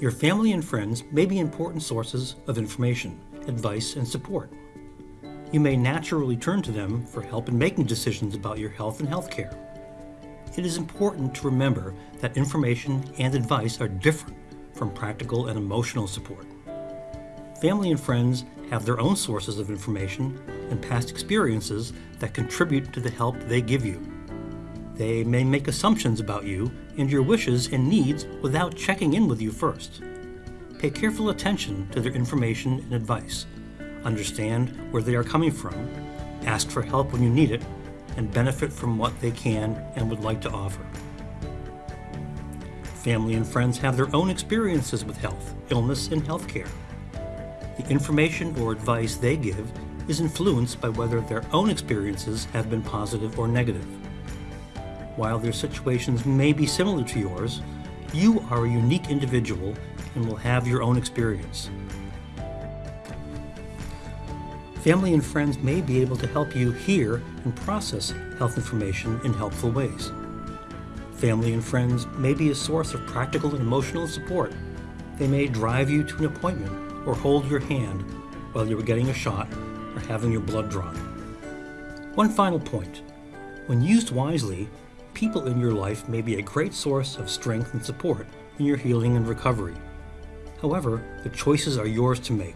Your family and friends may be important sources of information, advice, and support. You may naturally turn to them for help in making decisions about your health and healthcare. It is important to remember that information and advice are different from practical and emotional support. Family and friends have their own sources of information and past experiences that contribute to the help they give you. They may make assumptions about you and your wishes and needs without checking in with you first. Pay careful attention to their information and advice. Understand where they are coming from, ask for help when you need it, and benefit from what they can and would like to offer. Family and friends have their own experiences with health, illness, and healthcare. The information or advice they give is influenced by whether their own experiences have been positive or negative. While their situations may be similar to yours, you are a unique individual and will have your own experience. Family and friends may be able to help you hear and process health information in helpful ways. Family and friends may be a source of practical and emotional support. They may drive you to an appointment or hold your hand while you are getting a shot or having your blood drawn. One final point. When used wisely, people in your life may be a great source of strength and support in your healing and recovery. However, the choices are yours to make.